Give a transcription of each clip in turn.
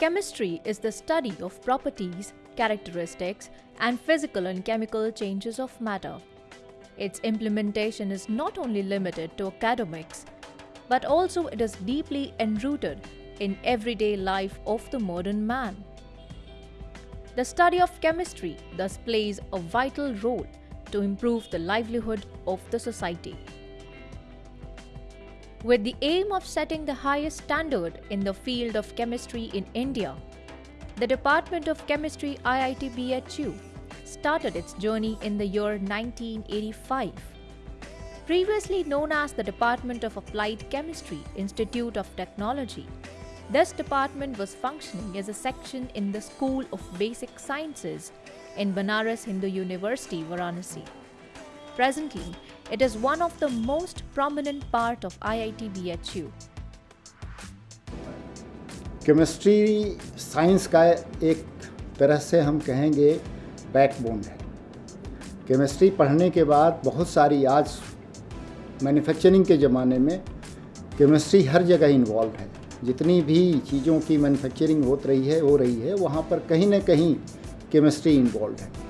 Chemistry is the study of properties, characteristics, and physical and chemical changes of matter. Its implementation is not only limited to academics, but also it is deeply enrooted in everyday life of the modern man. The study of chemistry thus plays a vital role to improve the livelihood of the society. With the aim of setting the highest standard in the field of chemistry in India, the Department of Chemistry IIT BHU started its journey in the year 1985. Previously known as the Department of Applied Chemistry Institute of Technology, this department was functioning as a section in the School of Basic Sciences in Banaras Hindu University, Varanasi. Presently, it is one of the most prominent part of IIT BHU. Chemistry science का एक तरह से हम कहेंगे backbone है। Chemistry पढ़ने के बाद बहुत सारी आज मैन्युफैक्चरिंग के ज़माने में केमिस्ट्री हर जगह इन्वॉल्व है। जितनी भी चीज़ों की मैन्युफैक्चरिंग हो रही है हो रही है वहाँ पर कहीं ना कहीं केमिस्ट्री इन्वॉल्व है।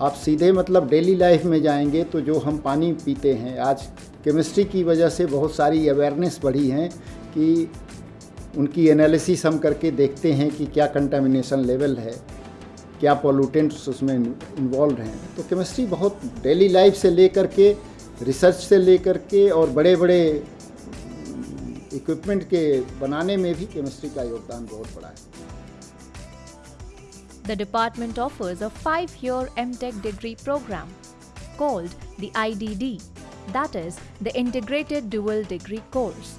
आप सीधे मतलब डेली लाइफ में जाएँगे तो जो हम पानी पीते हैं, आज केमिस्ट्री की वजह से बहुत सारी अवेयरनेस बढ़ी हैं कि उनकी एनालिसिस हम करके देखते हैं कि क्या कंटामिनेशन लेवल है, क्या पॉल्यूटेंट्स उसमें इन्वॉल्व हैं। तो केमिस्ट्री बहुत डेली लाइफ से लेकर के रिसर्च से लेकर के और बड़े बड़े इक्विपमेंट के बनाने में भी केमिस्ट्री का योगदान बहुत बड़ा है। The department offers a five-year MTech degree program called the IDD, that is, the Integrated Dual Degree Course.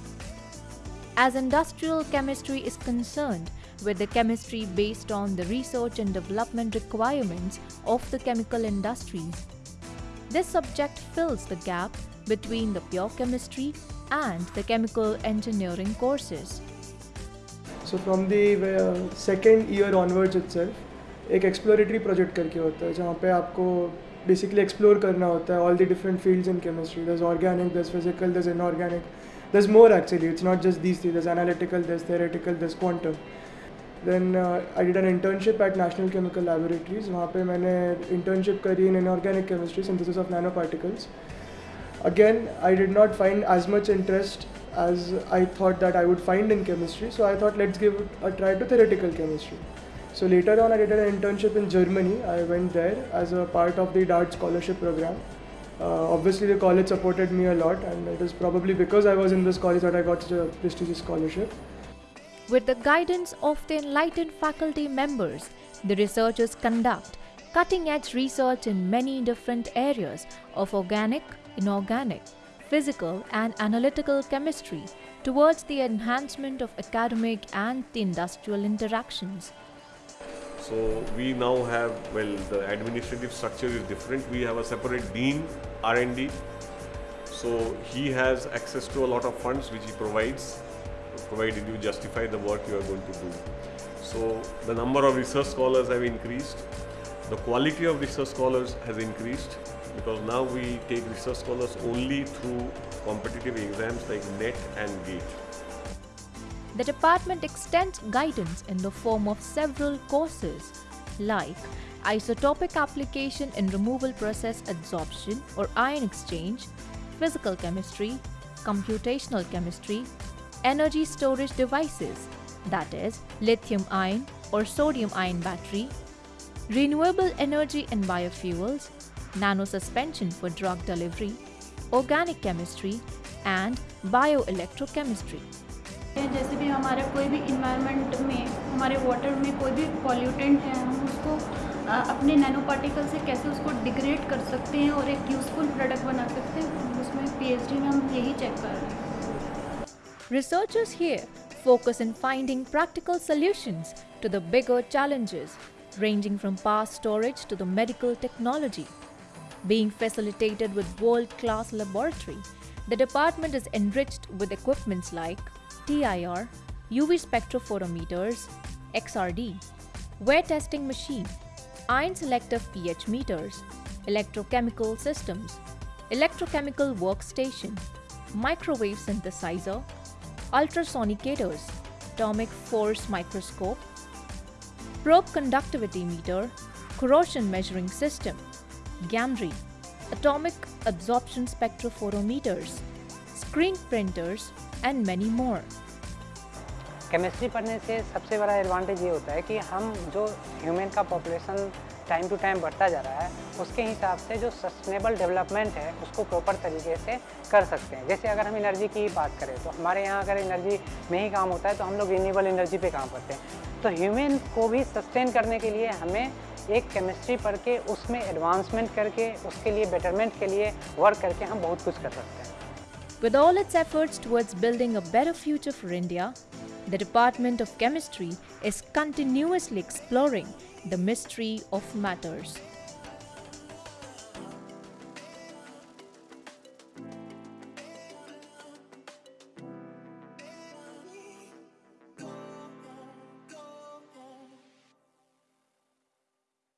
As industrial chemistry is concerned with the chemistry based on the research and development requirements of the chemical industries, this subject fills the gap between the pure chemistry and the chemical engineering courses. So from the uh, second year onwards itself, एक exploratory project करके होता है, जहाँ पे आपको basically explore करना होता है all the different fields in chemistry thus organic thus physical thus inorganic thus more actually it's not just these three thus analytical thus theoretical thus quantum then I did an internship at National Chemical Laboratories वहाँ पे मैंने internship करी in inorganic chemistry synthesis of nano particles i did not find as much interest as i thought that i would find in chemistry. So, i thought, let's give it a try to theoretical chemistry. So later on i did an internship in germany. I went there as a part of the DAAD scholarship program. Uh, obviously the college supported me a lot and it is probably because i was in this college that i got such a prestigious scholarship. With the guidance of the enlightened faculty members, the researchers conduct cutting edge research in many different areas of organic, inorganic, physical, and analytical chemistry towards the enhancement of academic and the industrial interactions. So we now have, well, the administrative structure is different. We have a separate dean R&D. So he has access to a lot of funds which he provides, provided you justify the work you are going to do. So the number of research scholars have increased. The quality of research scholars has increased because now we take research scholars only through competitive exams like NET and GATE. The department extends guidance in the form of several courses like isotopic application in removal process adsorption or ion exchange, physical chemistry, computational chemistry, energy storage devices that is lithium ion or sodium ion battery, renewable energy and biofuels, nanosuspension for drug delivery, organic chemistry and bioelectrochemistry. जैसे भी हमारे कोई भी environment में हमारे water में कोई भी पॉल्यूटेंट है हम उसको अपने नैनो पार्टिकल से कैसे उसको डिग्रेड कर सकते हैं और एक यूज़फुल प्रोडक्ट बना सकते हैं उसमें पीएचडी में हम यही चेक कर रहे हैं Researchers here focus in finding practical solutions to the bigger challenges, ranging from power storage to the medical technology. Being facilitated with world class laboratory, the department is enriched with equipments like TIR, UV spectrophotometers, XRD, wear testing machine, ion selective pH meters, electrochemical systems, electrochemical workstation, microwave synthesizer, ultrasonicators, atomic force microscope, probe conductivity meter, corrosion measuring system, Gamry, atomic absorption spectrophotometers, screen printers, and many more. Chemistry पढ़ने से सबसे बड़ा advantage ये होता है कि हम जो ह्यूमन का पॉपुलेशन टाइम टू टाइम बढ़ता जा रहा है उसके हिसाब से जो सस्टेनेबल डेवलपमेंट है उसको प्रॉपर तरीके से कर सकते हैं जैसे अगर हम एनर्जी की बात करें तो हमारे यहाँ अगर एनर्जी में ही काम होता है तो हम लोग रिन्यूएबल एनर्जी पे काम करते हैं तो ह्यूमन को भी सस्टेन करने के लिए हमें एक केमिस्ट्री पढ़ के उसमें एडवांसमेंट करके उसके लिए बेटरमेंट के लिए वर्क करके हम बहुत कुछ कर सकते हैं With all its efforts towards building a better future for India, the Department of Chemistry is continuously exploring the mystery of matters.